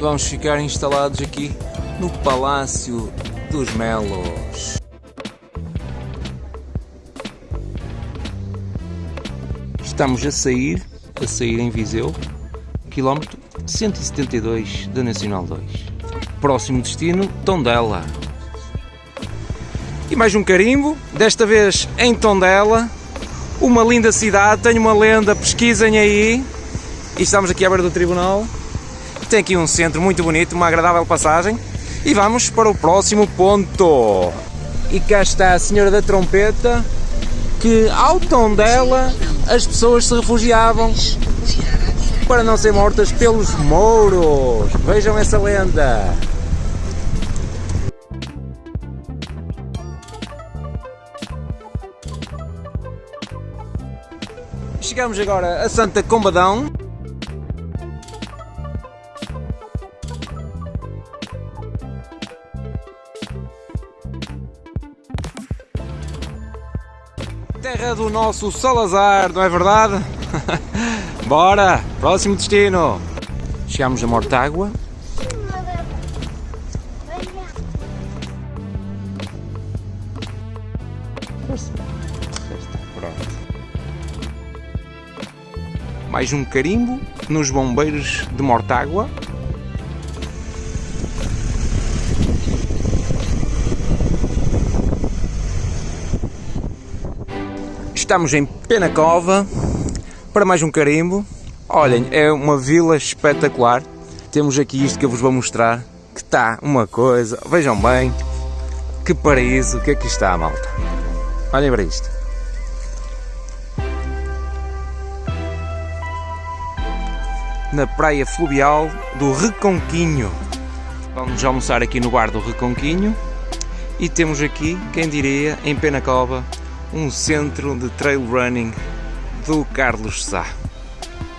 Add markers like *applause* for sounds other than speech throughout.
vamos ficar instalados aqui no Palácio dos Melos. Estamos a sair, a sair em Viseu, quilómetro 172 da Nacional 2. Próximo destino, Tondela. E mais um carimbo, desta vez em Tondela, uma linda cidade, tenho uma lenda, pesquisem aí. E estamos aqui à beira do tribunal. Tem aqui um centro muito bonito, uma agradável passagem. E vamos para o próximo ponto. E cá está a senhora da trompeta, que ao tom dela as pessoas se refugiavam para não ser mortas pelos mouros. Vejam essa lenda. Chegamos agora a Santa Combadão. Terra do nosso Salazar, não é verdade? *laughs* Bora! Próximo destino! Chegamos a Mortágua. Mais um carimbo nos bombeiros de Mortágua. Estamos em Penacova para mais um carimbo. Olhem, é uma vila espetacular. Temos aqui isto que eu vos vou mostrar, que está uma coisa, vejam bem, que paraíso que aqui está, malta. Olhem para isto. Na praia fluvial do Reconquinho. Vamos almoçar aqui no bar do Reconquinho. E temos aqui, quem diria, em Penacova, um centro de trail running do Carlos Sá.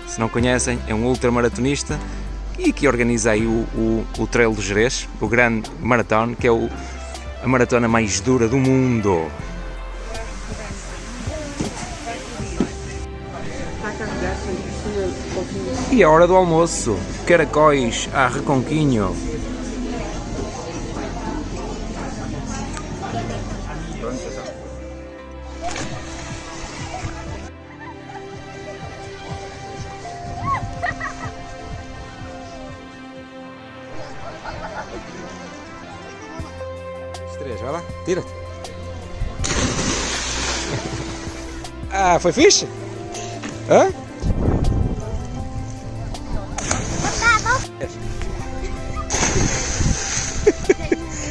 Se não conhecem, é um ultramaratonista e que organiza aí o, o, o Trail do Jerez, o grande maratona, que é o, a maratona mais dura do mundo. E a hora do almoço, caracóis a reconquinho. três, vai lá, tira-te. Ah, foi fixe? Hã? *laughs*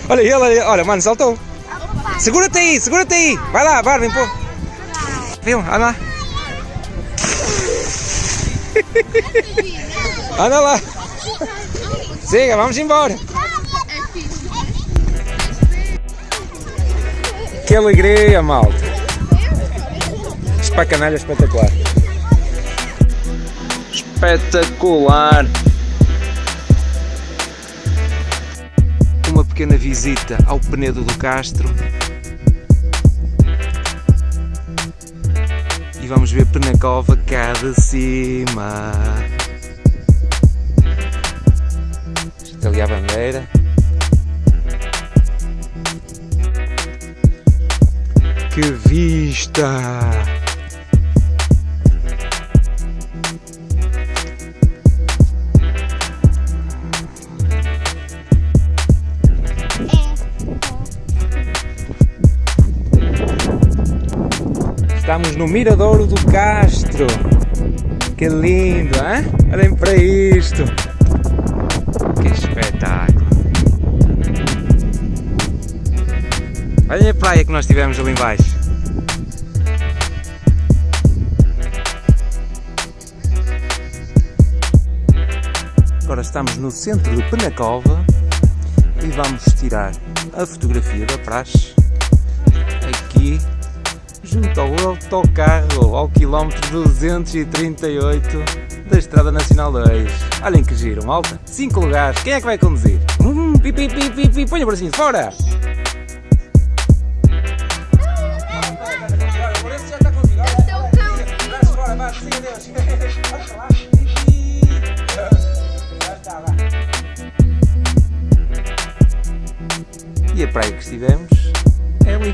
olha ele, olha, olha, mano, saltou. Segura-te aí, segura-te aí. Vai lá, Barbie, pô. Viu? Anda lá. *laughs* Anda lá. Siga, vamos embora. Que alegria, malta! Isto para a canalha é espetacular. Espetacular! Uma pequena visita ao Penedo do Castro. E vamos ver Penacova cá de cima. Está ali a bandeira. Que vista! Estamos no Miradouro do Castro. Que lindo, hein? Olhem para isto. Praia que nós tivemos ali embaixo. Agora estamos no centro de Penacova e vamos tirar a fotografia da praxe aqui junto ao autocarro ao quilómetro 238 da Estrada Nacional 2. Olhem que giro, malta. 5 lugares. Quem é que vai conduzir? Hum, pi, pi, o bracinho fora. E a praia que estivemos é ali.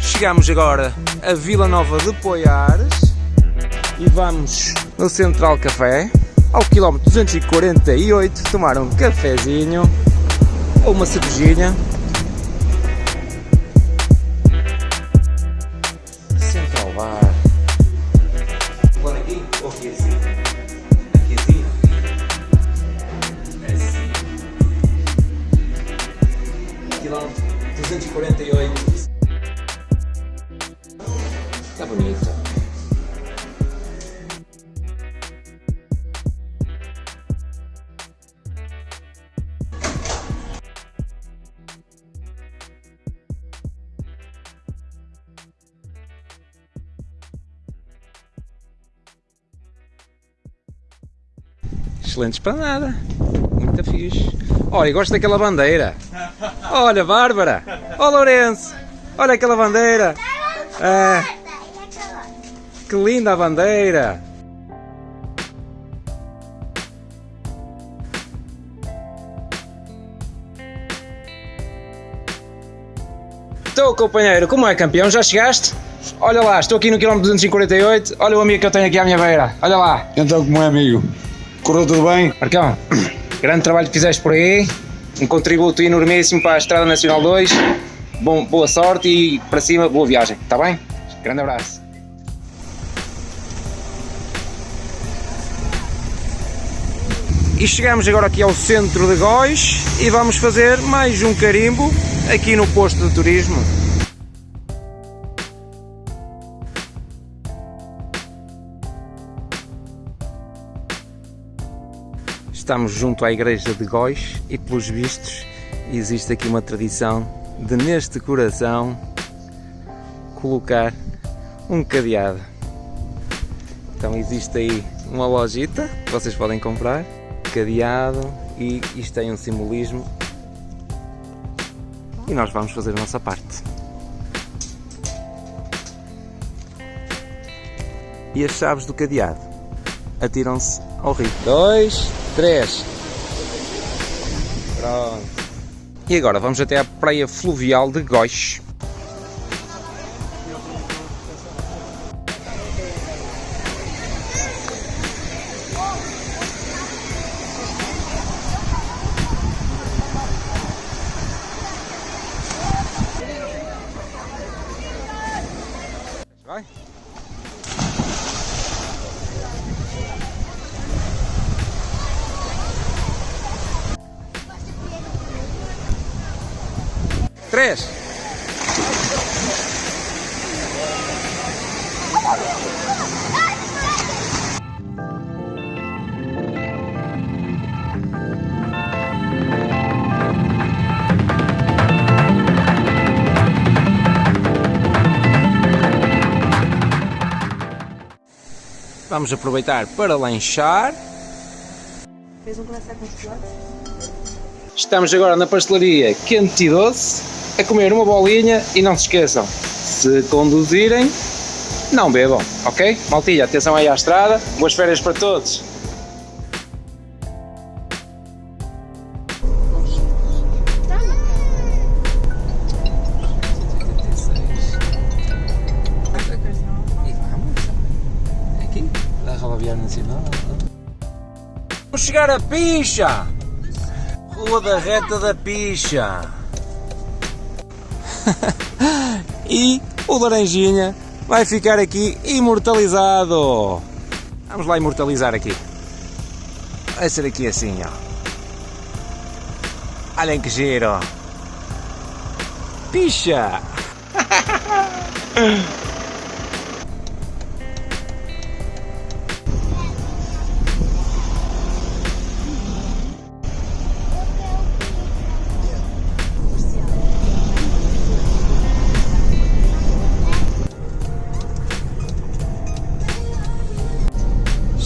Chegamos agora a Vila Nova de Poiares e vamos no Central Café ao quilómetro 248 tomar um cafezinho ou uma cervejinha excelentes para nada. Muito fixe. Olha, gosto daquela bandeira. Olha, Bárbara. Ó oh, Lourenço. Olha aquela bandeira. É. Que linda a bandeira. Estou, companheiro. Como é, campeão? Já chegaste? Olha lá, estou aqui no quilómetro 248. Olha o amigo que eu tenho aqui à minha beira. Olha lá. Então, como é, amigo? Correu tudo bem? Marcão, grande trabalho que fizeste por aí, um contributo enormíssimo para a Estrada Nacional 2. Bom, boa sorte e para cima, boa viagem, está bem? Grande abraço. E chegamos agora aqui ao centro de Góis e vamos fazer mais um carimbo aqui no posto de turismo. Estamos junto à igreja de Góis e pelos vistos existe aqui uma tradição de neste coração colocar um cadeado. Então existe aí uma lojita que vocês podem comprar, cadeado e isto tem um simbolismo e nós vamos fazer a nossa parte. E as chaves do cadeado atiram-se ao rio. Dois, três. Pronto. E agora vamos até à praia fluvial de Góis. Três. Vamos aproveitar para lanchar. Fez um com chocolate? Estamos agora na pastelaria Quente e Doce a comer uma bolinha e não se esqueçam, se conduzirem, não bebam, ok? Maltilha, atenção aí à estrada, boas férias para todos! Vamos chegar a Picha! Rua da Reta da Picha! *laughs* e o laranjinha vai ficar aqui imortalizado. Vamos lá imortalizar aqui. Vai ser aqui assim, ó. Olhem que giro. Picha! *laughs*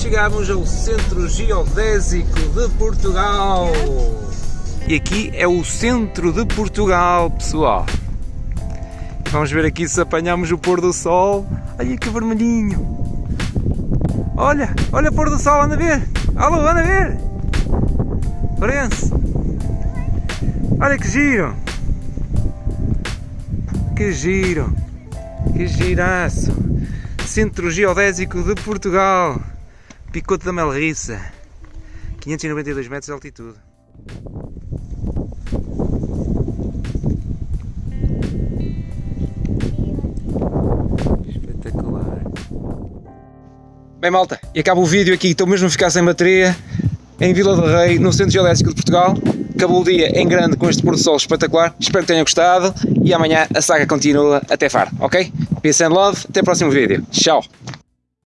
chegamos ao Centro Geodésico de Portugal. E aqui é o centro de Portugal, pessoal. Vamos ver aqui se apanhamos o pôr do sol. Olha que vermelhinho. Olha, olha o pôr do sol, anda a ver. Alô, anda a ver. Parece. Olha que giro. Que giro. Que giraço. Centro Geodésico de Portugal. Picote da Melriça. 592 metros de altitude. Espetacular. Bem malta, e acaba o vídeo aqui, estou mesmo a ficar sem bateria em Vila do Rei, no Centro Geodésico de Portugal. Acabou o dia em grande com este pôr do sol espetacular. Espero que tenham gostado e amanhã a saga continua até Faro, ok? Peace and love, até o próximo vídeo. Tchau!